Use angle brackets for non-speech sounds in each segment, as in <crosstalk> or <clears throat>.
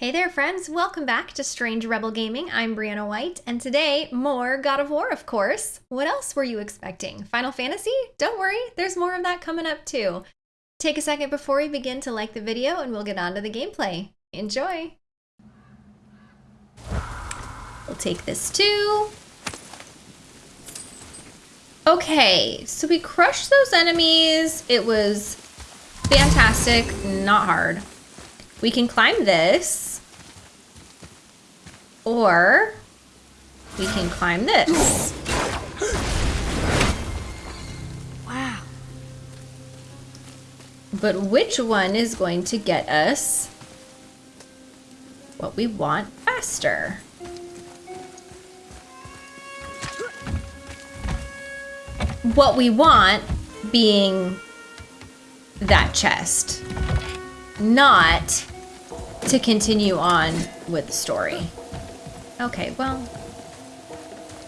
Hey there, friends. Welcome back to Strange Rebel Gaming. I'm Brianna White, and today, more God of War, of course. What else were you expecting? Final Fantasy? Don't worry, there's more of that coming up too. Take a second before we begin to like the video, and we'll get on to the gameplay. Enjoy! We'll take this too. Okay, so we crushed those enemies. It was fantastic, not hard. We can climb this. Or we can climb this. Wow. But which one is going to get us what we want faster? What we want being that chest, not to continue on with the story. Okay, well,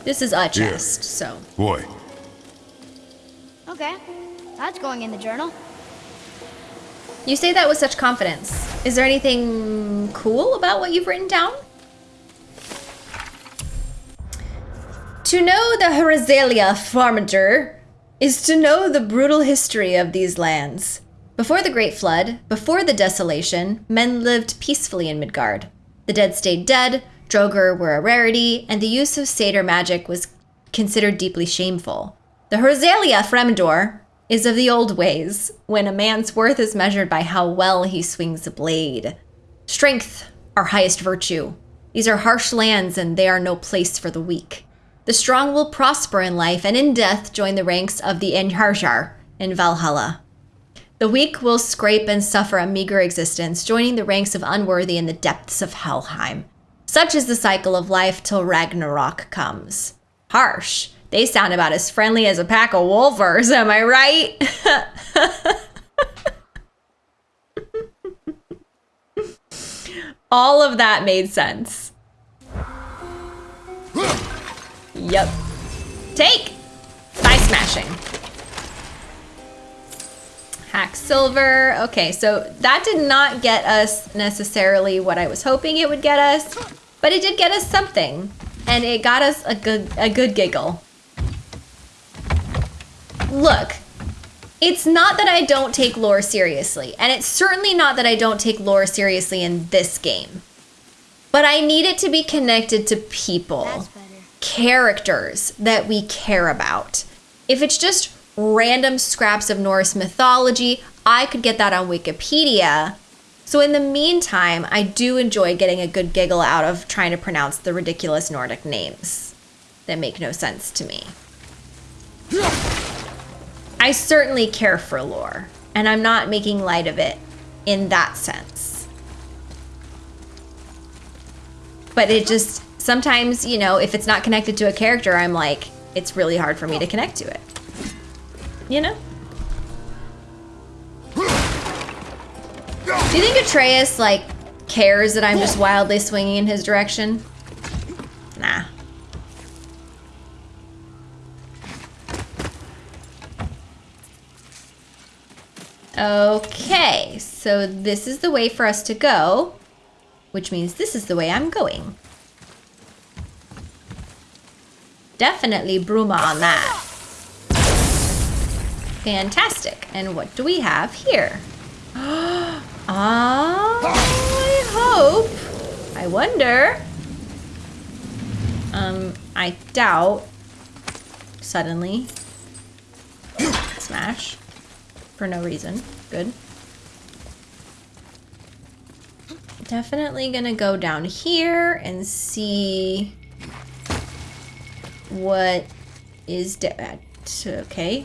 this is a chest, so. Boy. Okay, that's going in the journal. You say that with such confidence. Is there anything cool about what you've written down? To know the Herazalia Farmager is to know the brutal history of these lands. Before the Great Flood, before the desolation, men lived peacefully in Midgard. The dead stayed dead, Draugr were a rarity, and the use of seidr magic was considered deeply shameful. The Herazalia Fremdor is of the old ways, when a man's worth is measured by how well he swings a blade. Strength, our highest virtue. These are harsh lands, and they are no place for the weak. The strong will prosper in life, and in death join the ranks of the Einherjar in Valhalla. The weak will scrape and suffer a meager existence, joining the ranks of unworthy in the depths of Helheim. Such is the cycle of life till Ragnarok comes. Harsh. They sound about as friendly as a pack of wulvers, am I right? <laughs> All of that made sense. Yep. Take! By smashing. Hack silver. Okay, so that did not get us necessarily what I was hoping it would get us. But it did get us something. And it got us a good, a good giggle. Look, it's not that I don't take lore seriously. And it's certainly not that I don't take lore seriously in this game. But I need it to be connected to people. Characters that we care about. If it's just random scraps of Norse mythology, I could get that on Wikipedia so in the meantime, I do enjoy getting a good giggle out of trying to pronounce the ridiculous Nordic names that make no sense to me. I certainly care for lore, and I'm not making light of it in that sense. But it just, sometimes, you know, if it's not connected to a character, I'm like, it's really hard for me to connect to it. You know? Do you think Atreus, like, cares that I'm just wildly swinging in his direction? Nah. Okay, so this is the way for us to go, which means this is the way I'm going. Definitely Bruma on that. Fantastic. And what do we have here? <gasps> Oh, I hope. I wonder. Um, I doubt. Suddenly. Smash. For no reason. Good. Definitely gonna go down here and see what is dead. Okay.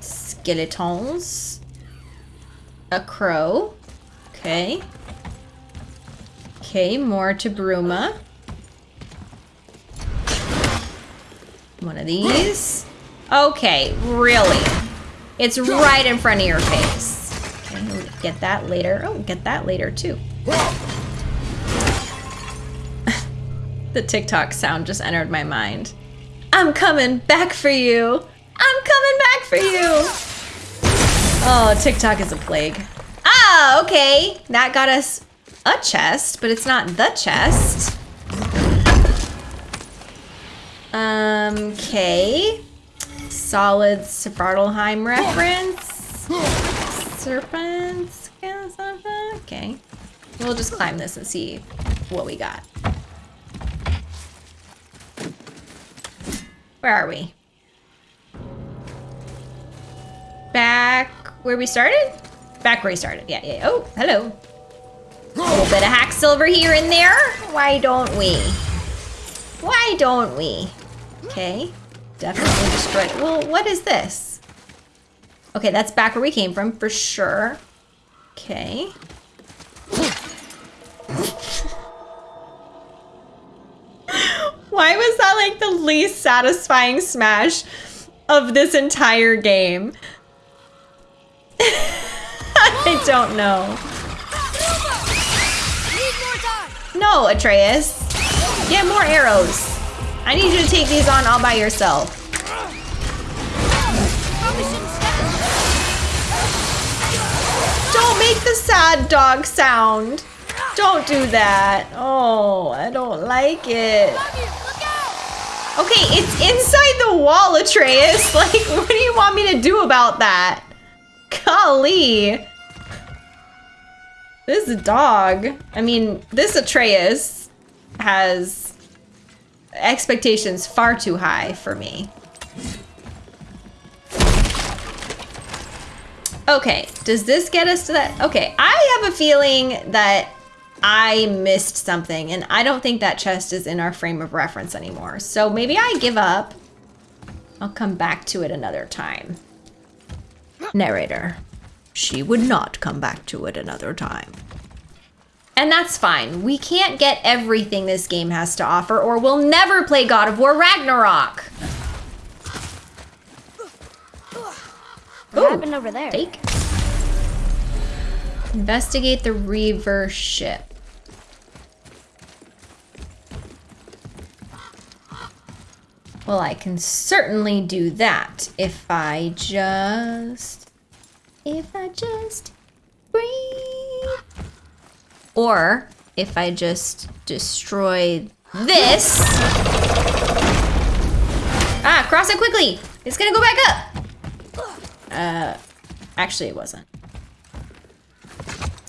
Skeletons. A crow. Okay. Okay, more to Bruma. One of these. Okay, really? It's right in front of your face. Okay, we'll get that later. Oh, get that later too. <laughs> the TikTok sound just entered my mind. I'm coming back for you. I'm coming back for you. Oh, TikTok is a plague. Ah, okay. That got us a chest, but it's not the chest. Um, okay. Solid Svartalfheim reference. Serpents. Okay. We'll just climb this and see what we got. Where are we? Where we started? Back where we started. Yeah, yeah. Oh, hello. A little bit of hack silver here and there. Why don't we? Why don't we? Okay. Definitely destroyed. Well, what is this? Okay, that's back where we came from for sure. Okay. Why was that like the least satisfying smash of this entire game? <laughs> I don't know. No, Atreus. Get more arrows. I need you to take these on all by yourself. Don't make the sad dog sound. Don't do that. Oh, I don't like it. Okay, it's inside the wall, Atreus. <laughs> Like, what do you want me to do about that? Golly. This dog, I mean, this Atreus has expectations far too high for me. Okay, does this get us to that? Okay, I have a feeling that I missed something, and I don't think that chest is in our frame of reference anymore. So maybe I give up. I'll come back to it another time. Narrator. She would not come back to it another time. And that's fine. We can't get everything this game has to offer, or we'll never play God of War Ragnarok. What Ooh. happened over there? Take. Investigate the Reaver ship. Well, I can certainly do that if I just. If I just breathe. Or if I just destroy this. Ah, cross it quickly! It's gonna go back up! Uh, actually, it wasn't.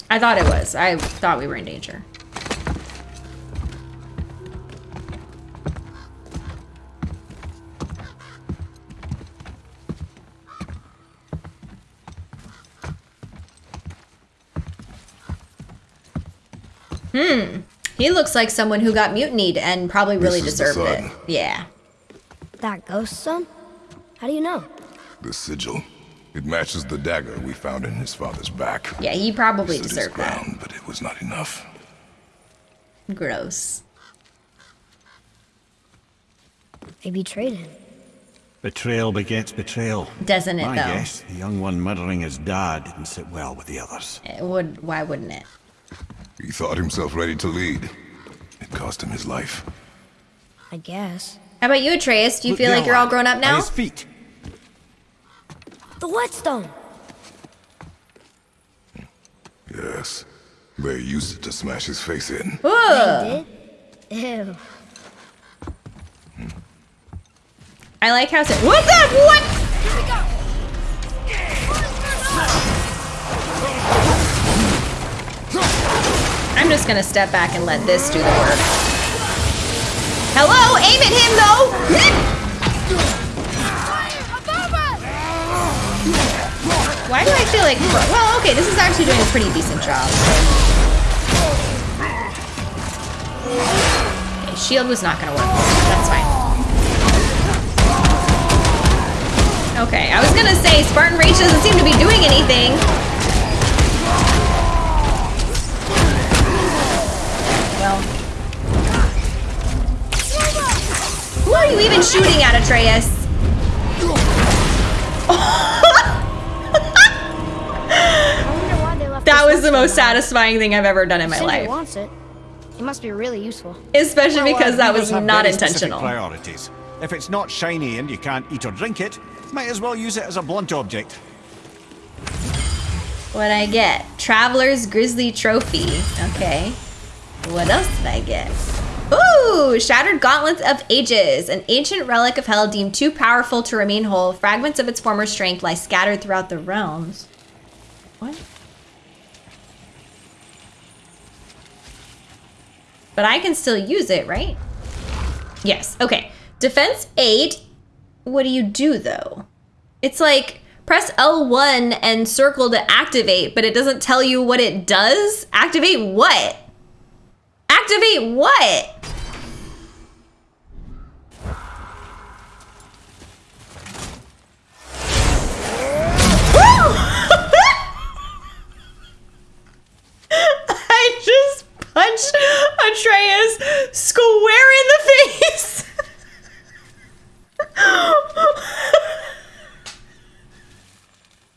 I thought it was. I thought we were in danger. Hmm. He looks like someone who got mutinied and probably really This is the deserved it. Yeah. That ghost son? How do you know? The sigil. It matches the dagger we found in his father's back. Yeah, he probably Stood his deserved that. but it was not enough. Gross. They betrayed him. Betrayal begets betrayal. Doesn't it I though? guess the young one murdering his dad didn't sit well with the others. It would. Why wouldn't it? He thought himself ready to lead. It cost him his life. I guess. How about you, Atreus? Do you Look feel like you're all grown up At now? his feet. The whetstone. Yes. They used it to smash his face in. Ooh. Ew. Hmm. I like how. It, what the? What? I'm just gonna step back and let this do the work. Hello, aim at him though. Why do I feel like? Well, okay, this is actually doing a pretty decent job. Okay, shield was not gonna work. That's fine. Okay, I was gonna say Spartan Rage doesn't seem to be doing anything. Atreus? I wonder why they left. That was the most satisfying thing I've ever done in my Sindri life. wants it. It must be really useful. Especially Well, because that was not intentional. Priorities. If it's not shiny and you can't eat or drink it, might as well use it as a blunt object. What I get? Traveler's Grizzly Trophy. Okay. What else did I get? Ooh! Shattered Gauntlets of Ages. An ancient relic of hell deemed too powerful to remain whole. Fragments of its former strength lie scattered throughout the realms. What? But I can still use it, right? Yes. Okay. Defense 8. What do you do, though? It's like press L1 and circle to activate, but it doesn't tell you what it does. Activate what? Activate what? <laughs> I just punched Atreus square in the face.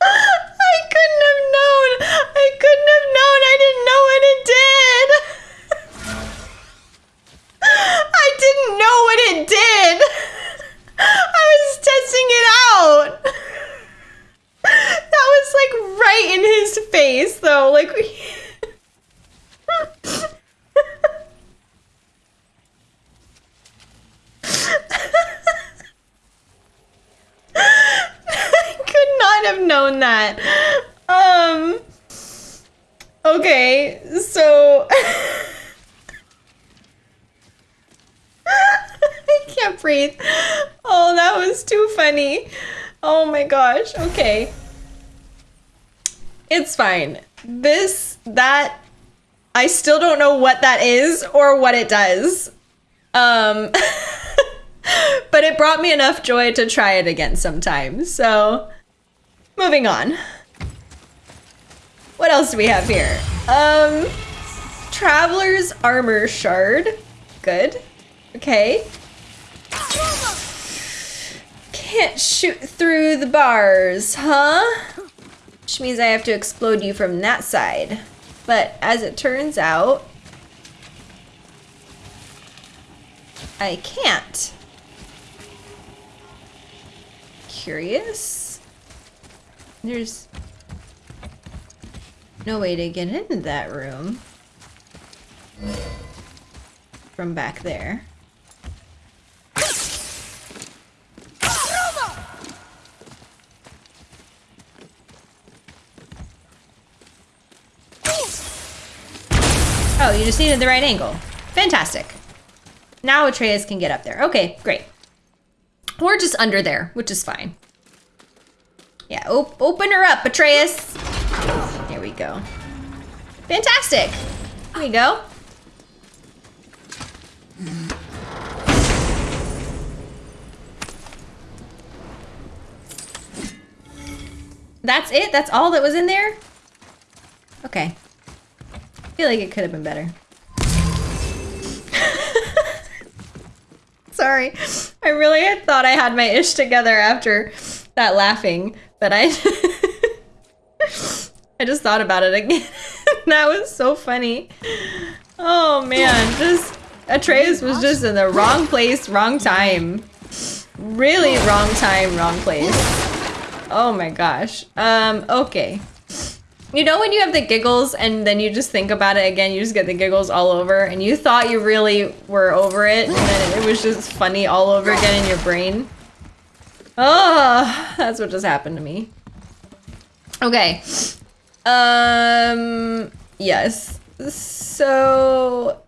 I couldn't have known. I couldn't have known. I didn't know what it did. I didn't know what it did. I was testing it out. That was like right in his face, though. Like. I could not have known that. Um. Okay, so. I can't breathe. Oh, that was too funny. Oh my gosh. Okay. It's fine. This, that, I still don't know what that is or what it does. Um. <laughs> but it brought me enough joy to try it again sometime. So, moving on. What else do we have here? Um, Traveler's Armor Shard. Good. Okay. Can't shoot through the bars, huh? Which means I have to explode you from that side. But as it turns out, I can't. Curious? There's no way to get into that room from back there. Oh, you just needed the right angle. Fantastic. Now Atreus can get up there. Okay, great. Or just under there, which is fine. Yeah, op open her up, Atreus. There we go. Fantastic. Here we go. That's it? That's all that was in there? Okay. Feel like it could have been better. <laughs> Sorry. I really had thought I had my ish together after that laughing, but I <laughs> I just thought about it again. <laughs> that was so funny. Oh man, just Atreus was just in the wrong place, wrong time. Really wrong time, wrong place. Oh my gosh. Um, okay. You know when you have the giggles and then you just think about it again, you just get the giggles all over and you thought you really were over it and then it was just funny all over again in your brain? Oh, that's what just happened to me. Okay. Um, yes. So,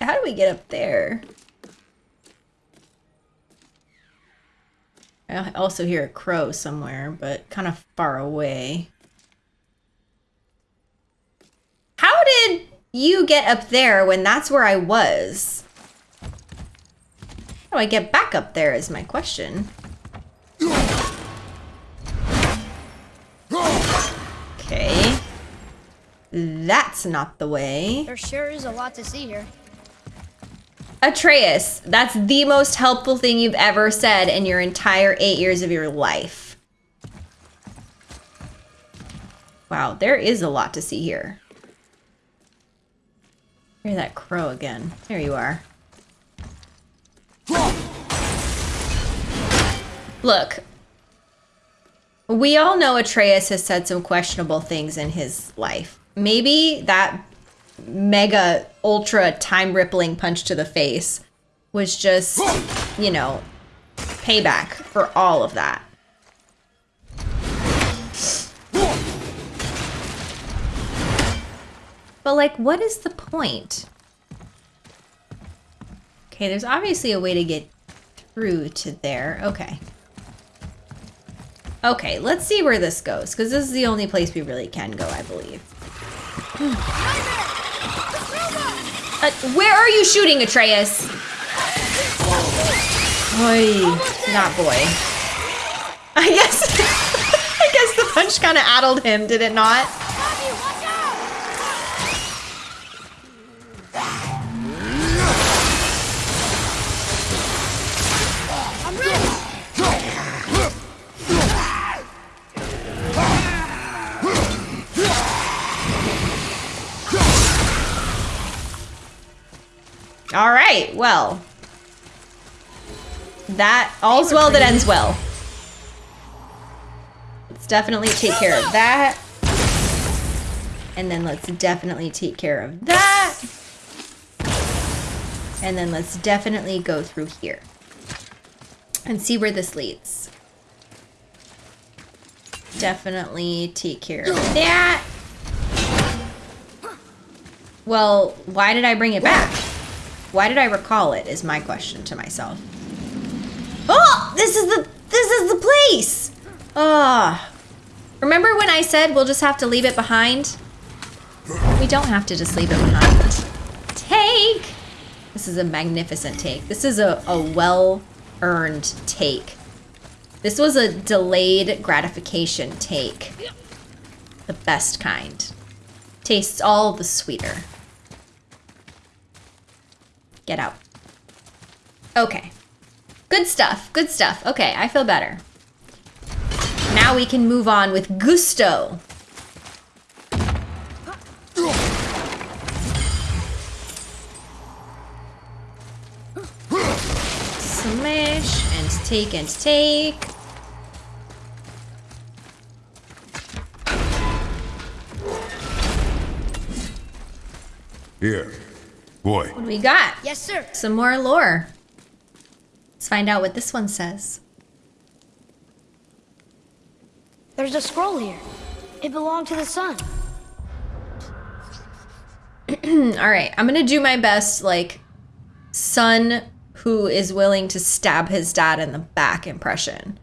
how do we get up there? I also hear a crow somewhere, but kind of far away. How did you get up there when that's where I was? How do I get back up there is my question. Okay. That's not the way. There sure is a lot to see here. Atreus, that's the most helpful thing you've ever said in your entire eight years of your life. Wow, there is a lot to see here. Hear that crow again. There you are. Look. We all know Atreus has said some questionable things in his life. Maybe that mega ultra time rippling punch to the face was just, you know, payback for all of that. But like, what is the point? Okay, there's obviously a way to get through to there. Okay. Okay, let's see where this goes, because this is the only place we really can go, I believe. <sighs> Uh, where are you shooting, Atreus? Boy, not boy. I guess, <laughs> I guess the punch kind of addled him, did it not? All right, well. That, all's well that ends well. Let's definitely take care of that. And then let's definitely take care of that. And then let's definitely go through here. And see where this leads. Definitely take care of that. Well, why did I bring it back? Why did I recall it is my question to myself. Oh, this is the this is the place. Ah. Oh. Remember when I said we'll just have to leave it behind? We don't have to just leave it behind. Take. This is a magnificent take. This is a, a well-earned take. This was a delayed gratification take. The best kind. Tastes all the sweeter. Get out. Okay. Good stuff. Good stuff. Okay, I feel better. Now we can move on with gusto. Smash and take and take. Here. Boy. What do we got? Yes, sir. Some more lore. Let's find out what this one says. There's a scroll here. It belonged to the sun. <clears throat> All right, I'm gonna do my best, like, son who is willing to stab his dad in the back impression.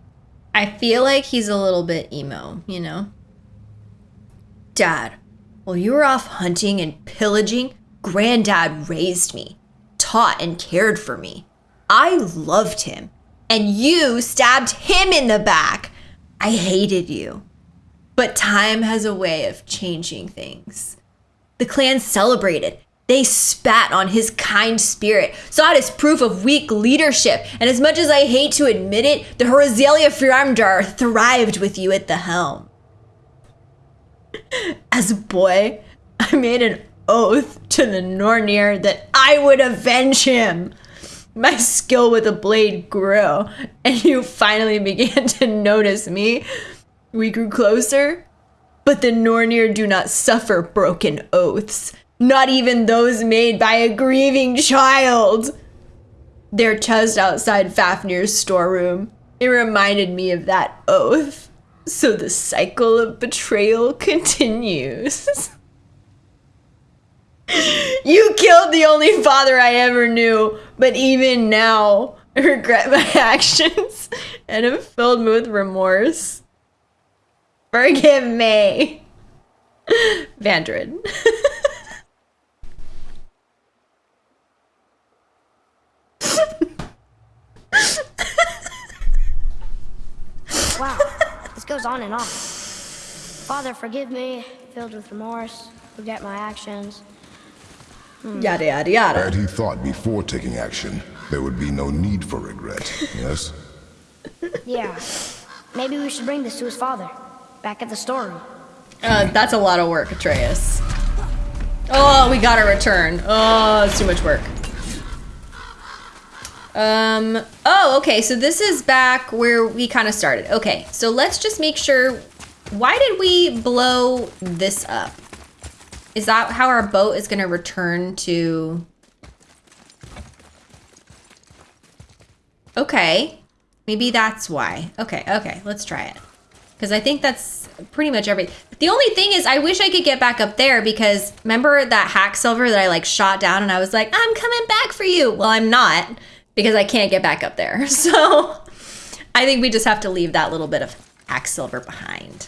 I feel like he's a little bit emo, you know? Dad, while you were off hunting and pillaging, Granddad raised me, taught and cared for me. I loved him, and you stabbed him in the back. I hated you. But time has a way of changing things. The clan celebrated. They spat on his kind spirit, saw it as proof of weak leadership, and as much as I hate to admit it, the Horizelia Firamdar thrived with you at the helm. <laughs> As a boy, I made an oath to the Nornir that I would avenge him. My skill with a blade grew, and you finally began to notice me. We grew closer, but the Nornir do not suffer broken oaths, not even those made by a grieving child. They're just outside Fafnir's storeroom. It reminded me of that oath. So the cycle of betrayal <laughs> continues. <laughs> you killed the only father I ever knew, but even now, I <laughs> regret my <laughs> actions and am filled with remorse. Forgive me. <laughs> Vandred. wow, this goes on and on. Father, forgive me, filled with remorse, forget my actions. Yada yada yada. Had he thought before taking action, there would be no need for regret, yes? <laughs> Yeah. Maybe we should bring this to his father. Back at the storeroom. Uh, that's a lot of work, Atreus. Oh, we gotta return. Oh, it's too much work. Um, oh, okay, so this is back where we kind of started. Okay, so let's just make sure, why did we blow this up? Is that how our boat is gonna return to... Okay, maybe that's why. Okay, okay, let's try it. Because I think that's pretty much everything. The only thing is, I wish I could get back up there because remember that hack silver that I like shot down and I was like, I'm coming back for you. Well, I'm not because I can't get back up there. <laughs> So I think we just have to leave that little bit of hack silver behind.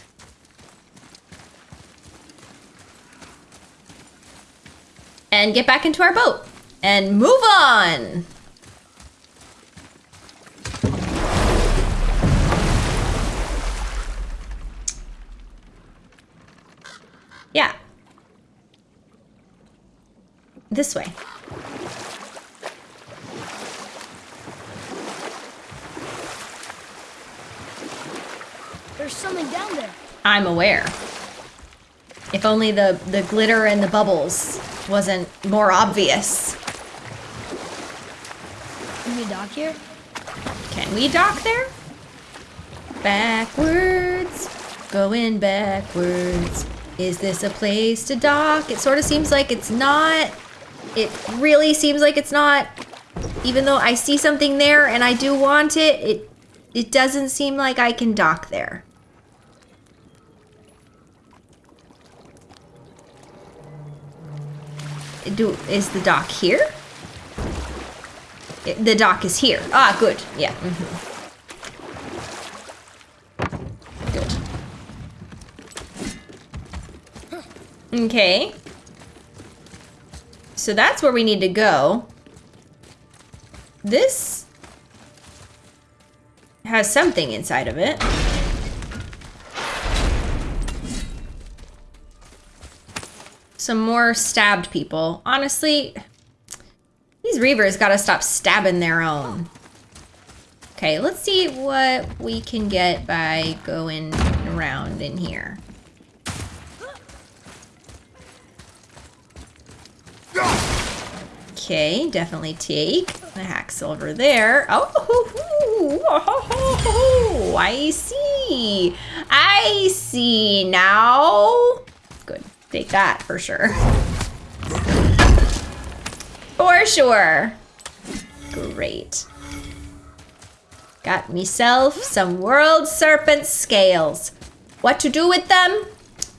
And get back into our boat and move on. Yeah. This way. There's something down there. I'm aware. If only the, the glitter and the bubbles wasn't more obvious. Can we dock here? Can we dock there? Backwards, going backwards. Is this a place to dock? It sort of seems like it's not. It really seems like it's not. Even though I see something there and I do want it, it it doesn't seem like I can dock there. Do is the dock here? The dock is here. Ah, good. Yeah. mhm. Good. Okay. So that's where we need to go. This has something inside of it. Some more stabbed people. Honestly, these Reavers gotta stop stabbing their own. Okay, let's see what we can get by going around in here. Okay, definitely take the hack silver there. Oh, hoo, hoo, oh, ho, ho, ho, I see. I see now. Good, take that for sure. For sure. Great. Got myself some world serpent scales. What to do with them?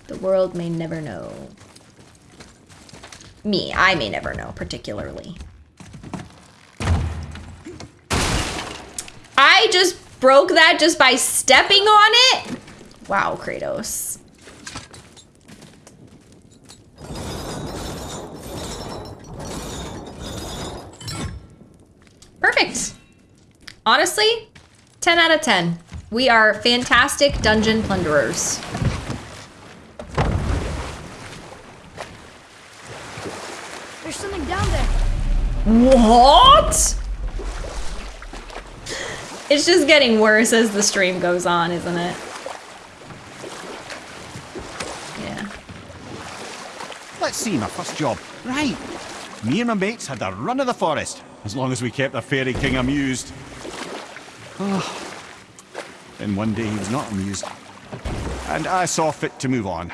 The world may never know. Me, I may never know, particularly. I just broke that just by stepping on it? Wow, Kratos. Perfect. Honestly, 10 out of 10. We are fantastic dungeon plunderers. There's something down there. What? It's just getting worse as the stream goes on, isn't it? Yeah. Let's see, my first job. Right. Me and my mates had the run of the forest, as long as we kept the fairy king amused. Oh. Then one day he was not amused. And I saw fit to move on.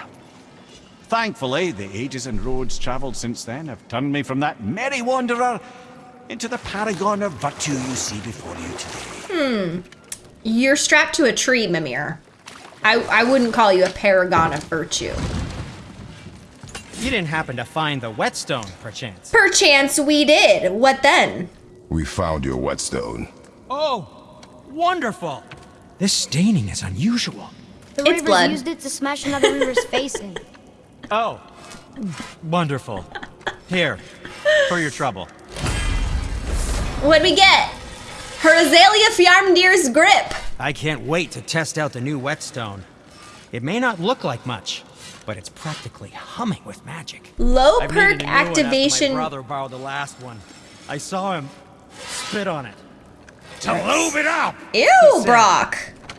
Thankfully, the ages and roads travelled since then have turned me from that merry wanderer into the paragon of virtue you see before you today. Hmm. You're strapped to a tree, Mimir. I, I wouldn't call you a paragon of virtue. You didn't happen to find the whetstone, perchance. Perchance we did. What then? We found your whetstone. Oh, wonderful! This staining is unusual. The It's Reavers blood. used it to smash another Reaver's <laughs> face in. Oh, wonderful. Here, for your trouble. What'd we get? Her Azalea Fjarmdir's grip. I can't wait to test out the new whetstone. It may not look like much, but it's practically humming with magic. Low I've perk needed a new one after activation. My brother borrowed the last one. I saw him spit on it. To lube it up! Ew, said- Brok.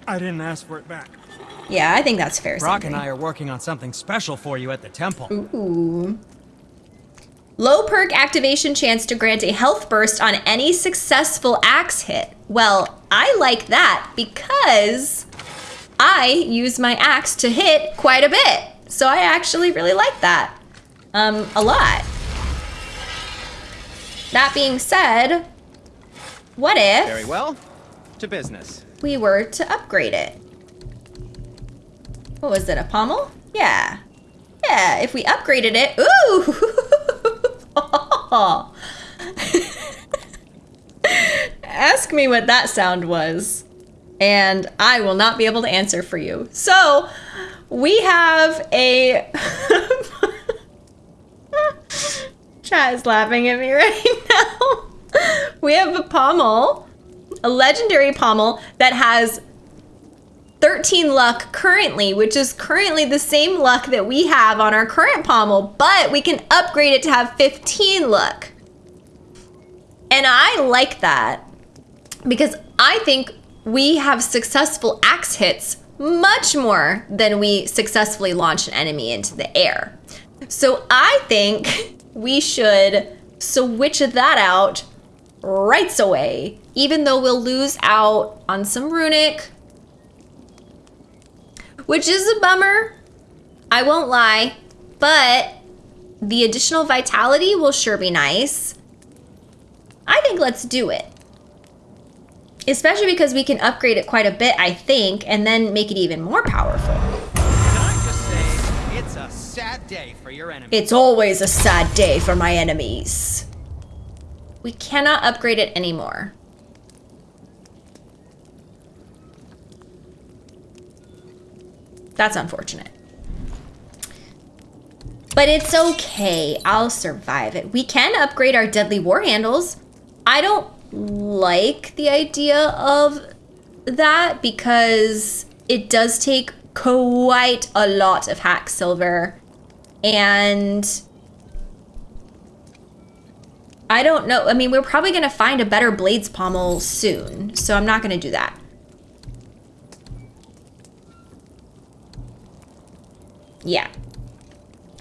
I didn't ask for it back. Yeah, I think that's fair. Brok and I are working on something special for you at the temple. Ooh. Low perk activation chance to grant a health burst on any successful axe hit. Well, I like that because I use my axe to hit quite a bit. So I actually really like that um, a lot. That being said, what if Very well. To business. we were to upgrade it? What was it, a pommel? Yeah. Yeah, if we upgraded it, ooh! <laughs> <laughs> Ask me what that sound was, and I will not be able to answer for you. So, we have a. <laughs> Chat is laughing at me <laughs> right now. We have a pommel, a legendary pommel that has 13 luck currently, which is currently the same luck that we have on our current pommel, but we can upgrade it to have 15 luck. And I like that because I think we have successful axe hits much more than we successfully launch an enemy into the air. So I think we should switch that out right away, even though we'll lose out on some runic, which is a bummer. I won't lie, but the additional vitality will sure be nice. I think let's do it. Especially because we can upgrade it quite a bit, I think, and then make it even more powerful. Can I just say, it's a sad day for your enemy. It's always a sad day for my enemies. We cannot upgrade it anymore. That's unfortunate. But it's okay. I'll survive it. We can upgrade our deadly war handles. I don't like the idea of that because it does take quite a lot of hack silver and I don't know. I mean, we're probably going to find a better blades pommel soon, so I'm not going to do that. Yeah.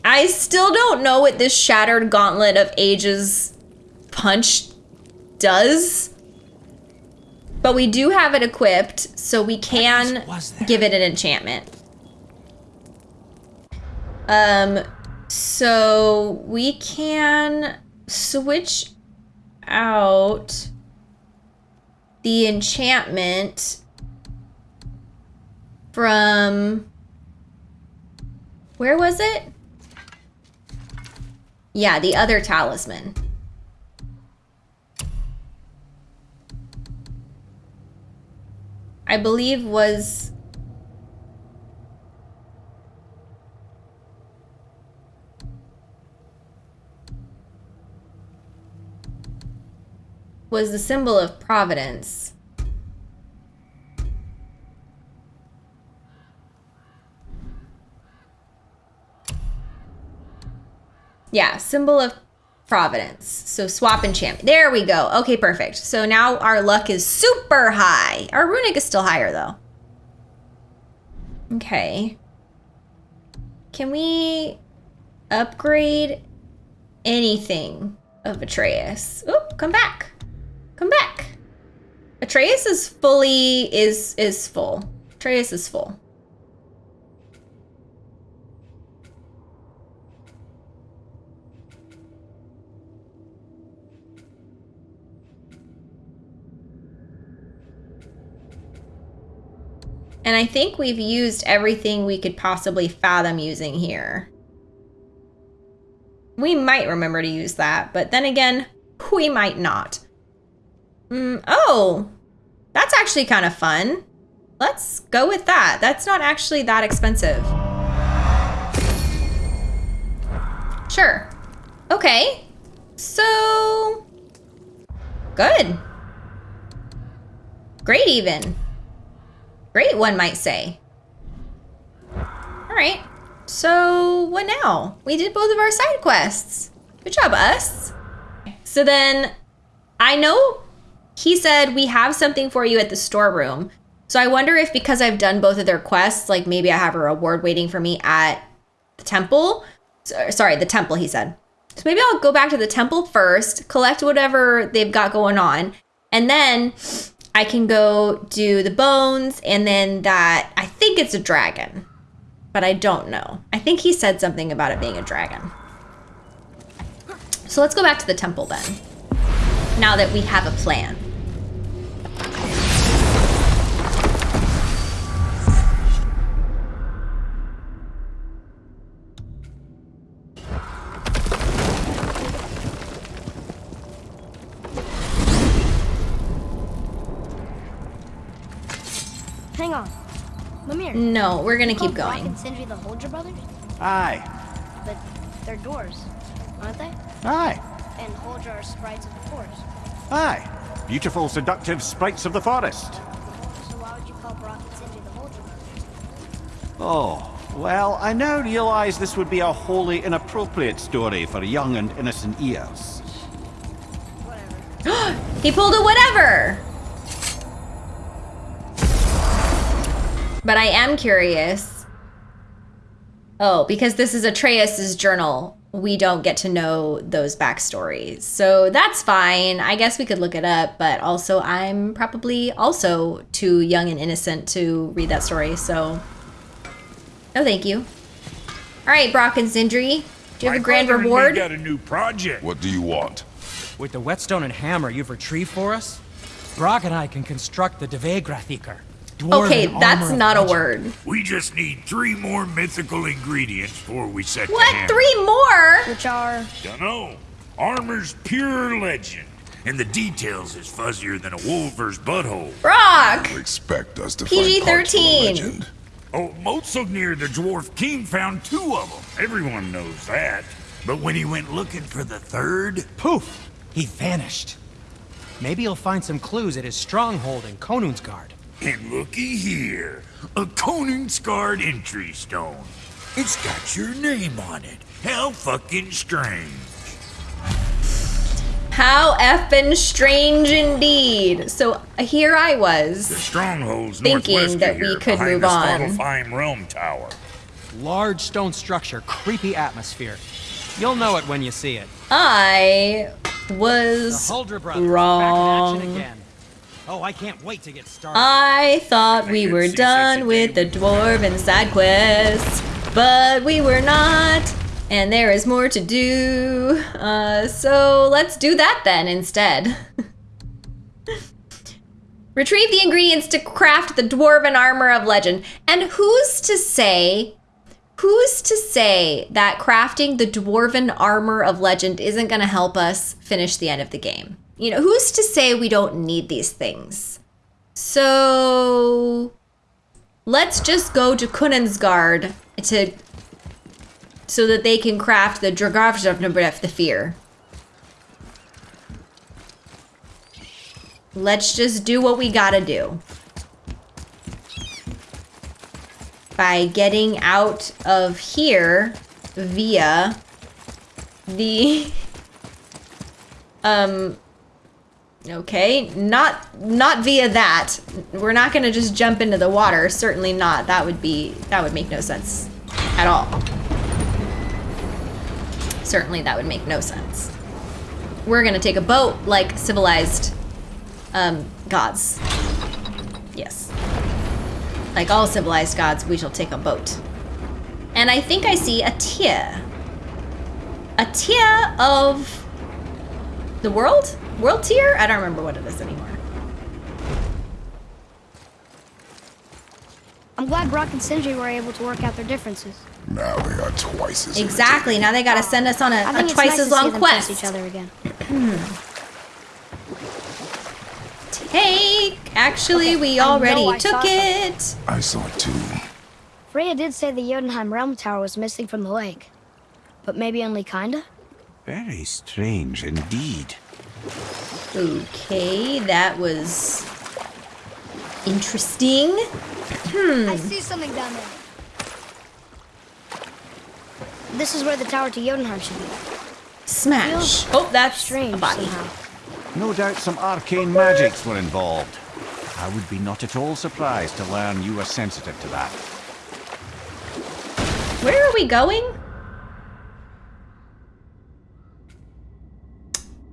I still don't know what this Shattered Gauntlet of Ages punch does. But we do have it equipped, so we can give it an enchantment. Um, so we can switch out the enchantment from where was it? Yeah, the other talisman. I believe was was the symbol of providence. Yeah, symbol of providence. So swap and enchant. There we go. Okay, perfect. So now our luck is super high. Our runic is still higher though. Okay. Can we upgrade anything of Atreus? Oop, come back. Come back. Atreus is fully is is full. Atreus is full. And I think we've used everything we could possibly fathom using here. We might remember to use that, but then again, we might not. Mm, oh, that's actually kind of fun. Let's go with that. That's not actually that expensive. Sure. Okay. So, good. Great even. Great, one might say. All right. So, what now? We did both of our side quests. Good job, us. So then, I know he said we have something for you at the storeroom. So I wonder if because I've done both of their quests, like maybe I have a reward waiting for me at the temple. So- uh, Sorry, the temple, he said. So maybe I'll go back to the temple first, collect whatever they've got going on, and then I can go do the bones and then that I think it's a dragon. But I don't know. I think he said something about it being a dragon. So let's go back to the temple then. Now that we have a plan. Hang on. Mimir. No, we're gonna keep called Brok going. and Sindri the Huldra brothers? Aye. But they're dwarves, aren't they? Aye. And Huldra are sprites of the forest. Aye. Beautiful, seductive sprites of the forest. So why would you call Brok and Sindri the Huldra brothers? Oh, well, I now realize this would be a wholly inappropriate story for young and innocent ears. Whatever. <gasps> He pulled a whatever. But I am curious. Oh, because this is Atreus's journal, we don't get to know those backstories. So that's fine. I guess we could look it up, but also I'm probably also too young and innocent to read that story, so no thank you. All right, Brok and Sindri, do you have a grand brother and me reward? got a new project. What do you want? With the whetstone and hammer you've retrieved for us, Brok and I can construct the Dvegrathikar. Okay, that's not a word. We just need three more mythical ingredients before we set What? hammer. Three more? Which are Dunno. Armor's pure legend, and the details is fuzzier than a wulver's butthole. Brok! Expect us to find a PG-13. legend. Oh, Motsognir the dwarf king found two of them. Everyone knows that. But when he went looking for the third, Poof! He vanished. Maybe he'll find some clues at his stronghold in Konunsgard. And looky here, a Conan Scarred entry stone. It's got your name on it. How fucking strange. How effing strange indeed. So here I was. The was. stronghold's Thinking that we here, could behind move the on. Svartalfheim Realm Tower. Large stone structure, creepy atmosphere. You'll know it when you see it. I was Huldra brothers back in wrong. Action again. Oh, I can't wait to get started. I thought we were done with the dwarven side quest, but we were not. And there is more to do. Uh, so let's do that then instead. <laughs> Retrieve the ingredients to craft the dwarven armor of legend. And who's to say, who's to say that crafting the dwarven armor of legend isn't going to help us finish the end of the game? You know, who's to say we don't need these things? So let's just go to Konunsgard to so that they can craft the Dragavshavnabref, the fear. Let's just do what we gotta do. By getting out of here via the <laughs> um okay not not via that. We're not gonna just jump into the water. Certainly not. That would be that would make no sense at all. Certainly that would make no sense. We're gonna take a boat like civilized um gods. Yes. Like all civilized gods we shall take a boat. And i think i see a tier a tier of the world? World tier? I don't remember what it is anymore. I'm glad Brok and Sindri were able to work out their differences. Now they are twice as Exactly. Now they gotta send us on a, I a think it's twice nice as to see long them quest. trust each other again. Hmm. Take. Actually, we already I took saw it. I saw it too. Freya did say the Jotunheim Realm Tower was missing from the lake. But maybe only kinda? Very strange indeed. Okay, that was interesting. Hmm. I see something down there. This is where the tower to Jotunheim should be. Smash. Oh, that's Strange a body. somehow. No doubt some arcane magics were involved. I would be not at all surprised to learn you were sensitive to that. Where are we going?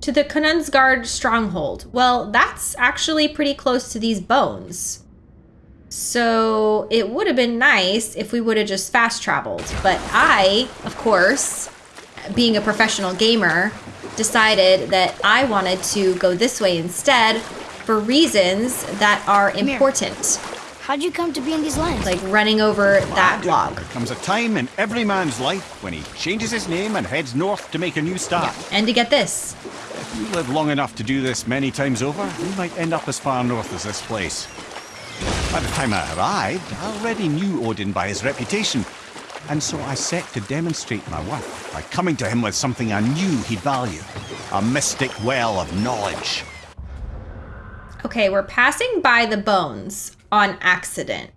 To the Konunsgard stronghold. Well, that's actually pretty close to these bones. So it would have been nice if we would have just fast traveled. But I, of course, being a professional gamer, decided that I wanted to go this way instead for reasons that are here. important. How'd you come to be in these lands? Like running over that block. There comes a time in every man's life when he changes his name and heads north to make a new start. And to get this. If you live long enough to do this many times over, you might end up as far north as this place. By the time I arrived, I already knew Odin by his reputation, and so I set to demonstrate my worth by coming to him with something I knew he'd value a mystic well of knowledge. Okay, we're passing by the bones on accident.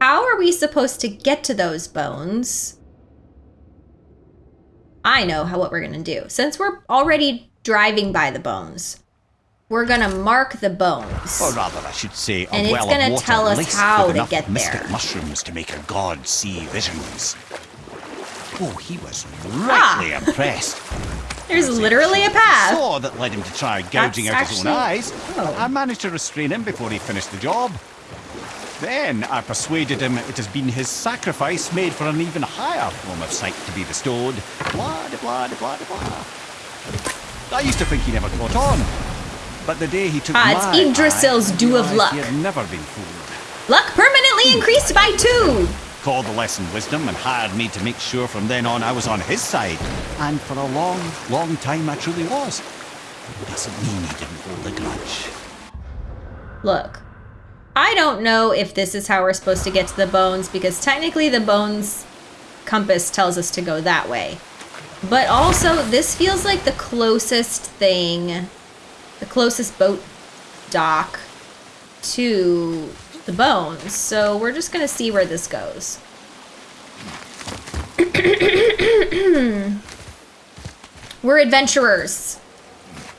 How are we supposed to get to those bones? I know how what we're gonna do. Since we're already driving by the bones, we're gonna mark the bones. Or rather, I should say, a And it's well gonna of water tell us how to get mystic there. mushrooms to make a god see visions. Oh, he was rightly Ah. impressed. <laughs> There's literally a path. Saw that led him to try gouging out his own eyes. Oh. I managed to restrain him before he finished the job. Then I persuaded him it has been his sacrifice made for an even higher form of sight to be bestowed. Blah, de blah, de blah, de blah. I used to think he never caught on. But the day he took Ah, it's my Yggdrasil's dew of luck. He had never been fooled. Luck permanently increased by two. Called the lesson wisdom and hired me to make sure from then on I was on his side. And for a long, long time I truly was. Doesn't mean he didn't hold a grudge. Look, I don't know if this is how we're supposed to get to the bones because technically the bones compass tells us to go that way. But also, this feels like the closest thing, the closest boat dock to the bones. So we're just gonna see where this goes. <coughs> we're adventurers.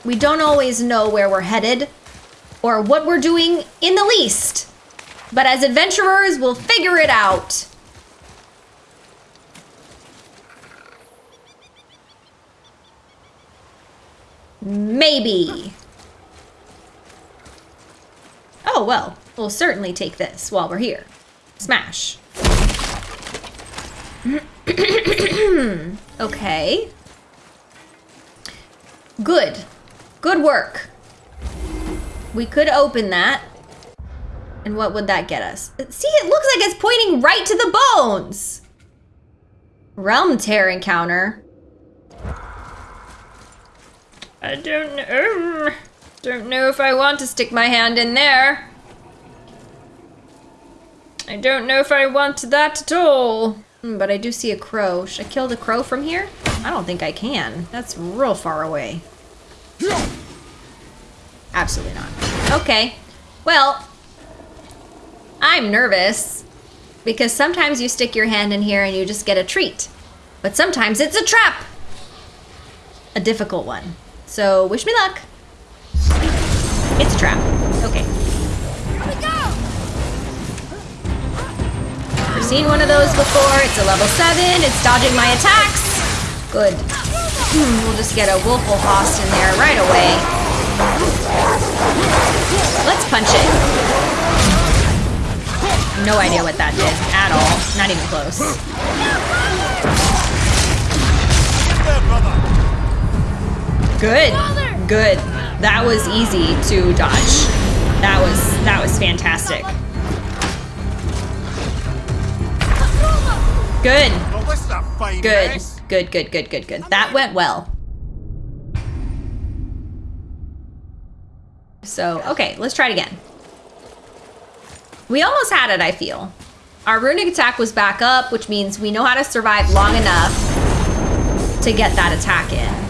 We don't always know where we're headed or what we're doing in the least. But as adventurers, we'll figure it out. Maybe. Oh, well, we'll certainly take this while we're here. Smash. <clears throat> okay. Good. Good work. We could open that. And what would that get us? See, it looks like it's pointing right to the bones. Realm tear encounter. I don't know. Don't know if I want to stick my hand in there. I don't know if I want that at all. Hmm, But I do see a crow. Should I kill the crow from here? I don't think I can. That's real far away. Absolutely not. Okay. Well, I'm nervous because sometimes you stick your hand in here and you just get a treat. But sometimes it's a trap. A difficult one. So wish me luck. It's a trap. Okay. I've seen one of those before. It's a level 7. It's dodging my attacks. Good. Hmm, we'll just get a Wolfelhost in there right away. Let's punch it. No idea what that did at all. Not even close. Good. Good. That was easy to dodge. That was that was fantastic. Good. Well, this is a fine Good. Good, good, good, good, good. That went well. So, okay, let's try it again. We almost had it, I feel. Our runic attack was back up, which means we know how to survive long enough to get that attack in.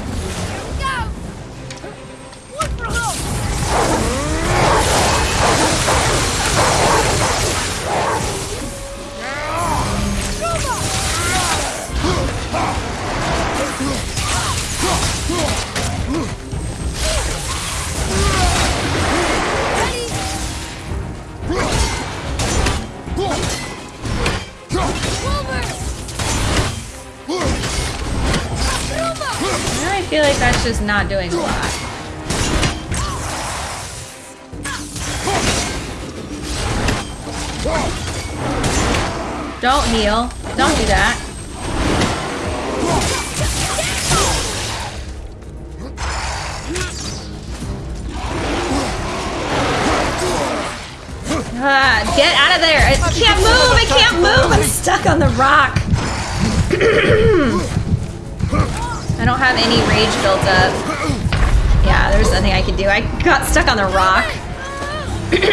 All just not doing a lot. Don't heal. Don't do that. Ah, get out of there! I can't move! I can't move! I'm stuck on the rock! <clears throat> I don't have any rage built up. Yeah, there's nothing I can do. I got stuck on the rock. <clears throat> okay.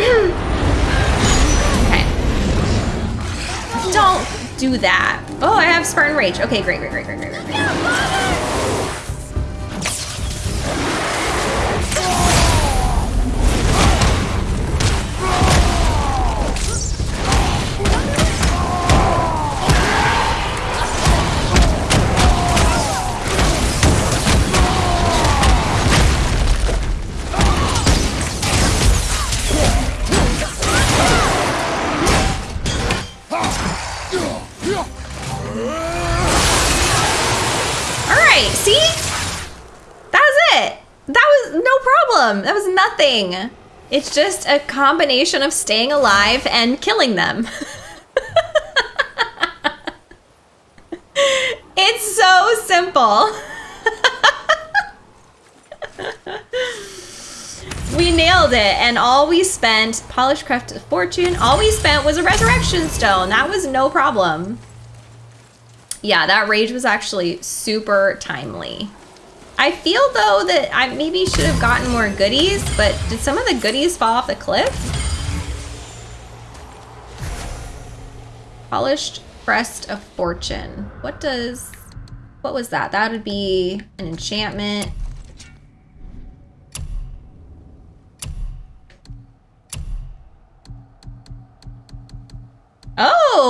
Don't do that. Oh, I have Spartan Rage. Okay, great, great, great, great, great, great. great. Was nothing. It's just a combination of staying alive and killing them. <laughs> it's so simple. <laughs> we nailed it, and all we spent, polished craft fortune, all we spent was a resurrection stone. That was no problem. Yeah, that rage was actually super timely. I feel though that I maybe should have gotten more goodies, but did some of the goodies fall off the cliff? Polished crest of fortune. What does, what was that? That would be an enchantment.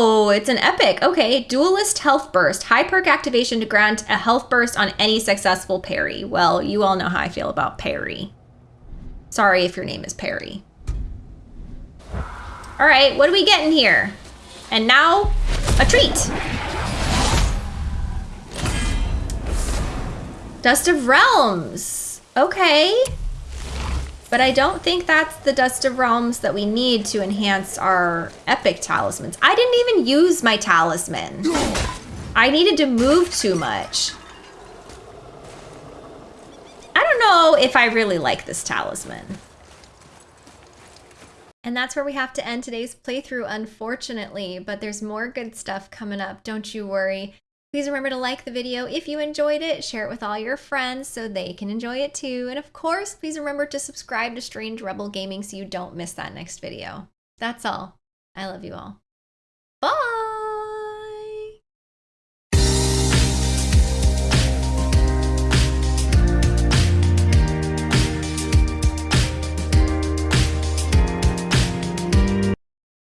Oh, it's an epic. Okay, duelist health burst. High perk activation to grant a health burst on any successful parry. Well, you all know how I feel about parry. Sorry if your name is Perry. All right, what are we getting here? And now, a treat. Dust of Realms. Okay. But I don't think that's the Dust of Realms that we need to enhance our epic talismans. I didn't even use my talisman. I needed to move too much. I don't know if I really like this talisman. And that's where we have to end today's playthrough, unfortunately, but there's more good stuff coming up, don't you worry. Please remember to like the video if you enjoyed it, share it with all your friends so they can enjoy it too, and of course, please remember to subscribe to Strange Rebel Gaming so you don't miss that next video. That's all. I love you all. Bye!